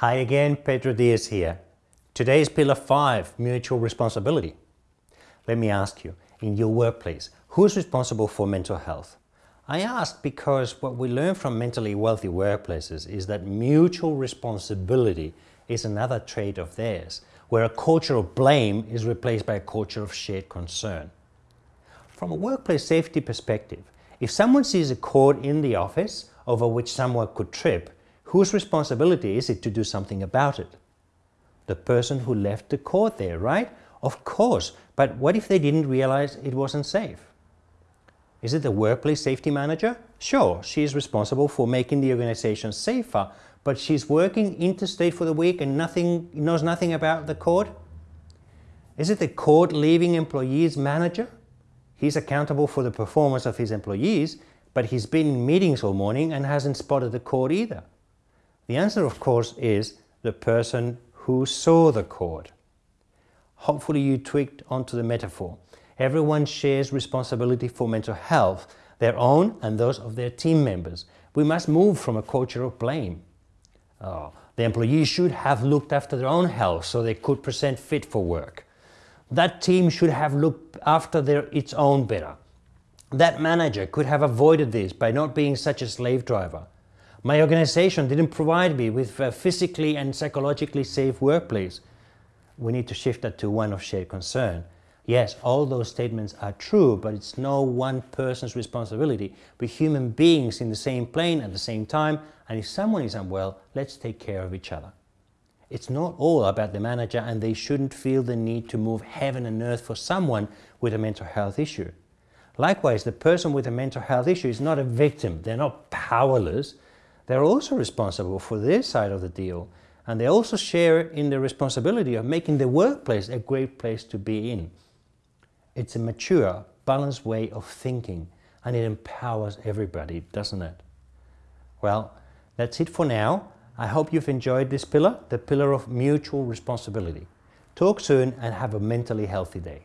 Hi again, Pedro Diaz here. Today's pillar five, mutual responsibility. Let me ask you, in your workplace, who's responsible for mental health? I ask because what we learn from mentally wealthy workplaces is that mutual responsibility is another trait of theirs, where a culture of blame is replaced by a culture of shared concern. From a workplace safety perspective, if someone sees a cord in the office over which someone could trip, whose responsibility is it to do something about it? The person who left the cord there, right? Of course, but what if they didn't realize it wasn't safe? Is it the workplace safety manager? Sure, she is responsible for making the organization safer, but she's working interstate for the week and nothing knows nothing about the cord? Is it the cord leaving employee's manager? He's accountable for the performance of his employees, but he's been in meetings all morning and hasn't spotted the cord either. The answer, of course, is the person who saw the cord. Hopefully you tweaked onto the metaphor. Everyone shares responsibility for mental health, their own and those of their team members. We must move from a culture of blame. Oh, the employees should have looked after their own health so they could present fit for work. That team should have looked after their, its own better. That manager could have avoided this by not being such a slave driver. My organization didn't provide me with a physically and psychologically safe workplace. We need to shift that to one of shared concern. Yes, all those statements are true, but it's no one person's responsibility. We're human beings in the same plane at the same time, and if someone is unwell, let's take care of each other. It's not all about the manager and they shouldn't feel the need to move heaven and earth for someone with a mental health issue. Likewise, the person with a mental health issue is not a victim. They're not powerless. They're also responsible for their side of the deal. And they also share in the responsibility of making the workplace a great place to be in. It's a mature, balanced way of thinking and it empowers everybody, doesn't it? Well, that's it for now. I hope you've enjoyed this pillar, the pillar of mutual responsibility. Talk soon and have a mentally healthy day.